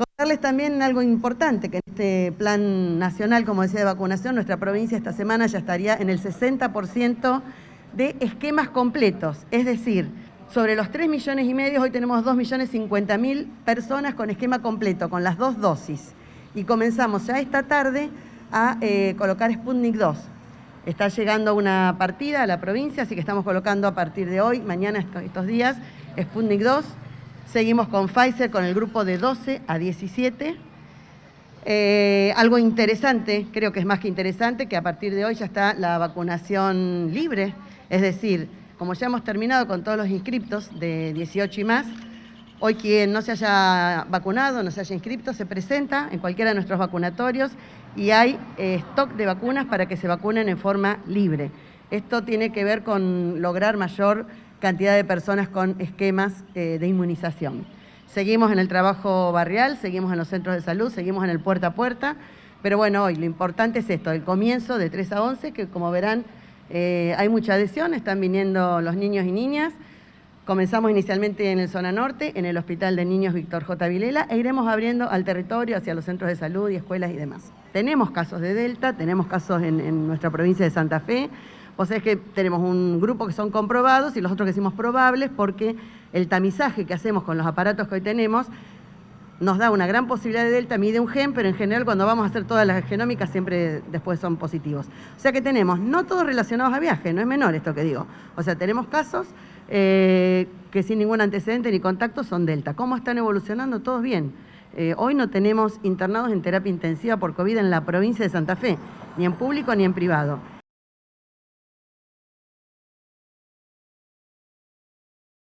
Contarles también algo importante, que en este plan nacional, como decía, de vacunación, nuestra provincia esta semana ya estaría en el 60% de esquemas completos, es decir, sobre los 3 millones y medio, hoy tenemos 2 millones 50 mil personas con esquema completo, con las dos dosis. Y comenzamos ya esta tarde a eh, colocar Sputnik 2. Está llegando una partida a la provincia, así que estamos colocando a partir de hoy, mañana, estos días, Sputnik 2. Seguimos con Pfizer con el grupo de 12 a 17. Eh, algo interesante, creo que es más que interesante, que a partir de hoy ya está la vacunación libre, es decir, como ya hemos terminado con todos los inscriptos de 18 y más, hoy quien no se haya vacunado, no se haya inscrito, se presenta en cualquiera de nuestros vacunatorios y hay eh, stock de vacunas para que se vacunen en forma libre. Esto tiene que ver con lograr mayor cantidad de personas con esquemas eh, de inmunización. Seguimos en el trabajo barrial, seguimos en los centros de salud, seguimos en el puerta a puerta, pero bueno, hoy lo importante es esto, el comienzo de 3 a 11, que como verán eh, hay mucha adhesión, están viniendo los niños y niñas. Comenzamos inicialmente en el zona norte, en el Hospital de Niños Víctor J. Vilela, e iremos abriendo al territorio hacia los centros de salud y escuelas y demás. Tenemos casos de Delta, tenemos casos en, nuestra provincia de Santa Fe, o sea es que tenemos un grupo que son comprobados y los otros que decimos probables porque el tamizaje que hacemos con los aparatos que hoy tenemos nos da una gran posibilidad de delta, mide un gen, pero en general cuando vamos a hacer todas las genómicas siempre después son positivos. O sea que tenemos, no todos relacionados a viaje, no es menor esto que digo. O sea, tenemos casos eh, que sin ningún antecedente ni contacto son delta. ¿Cómo están evolucionando? Todos bien. Eh, hoy no tenemos internados en terapia intensiva por COVID en la provincia de Santa Fe, ni en público ni en privado.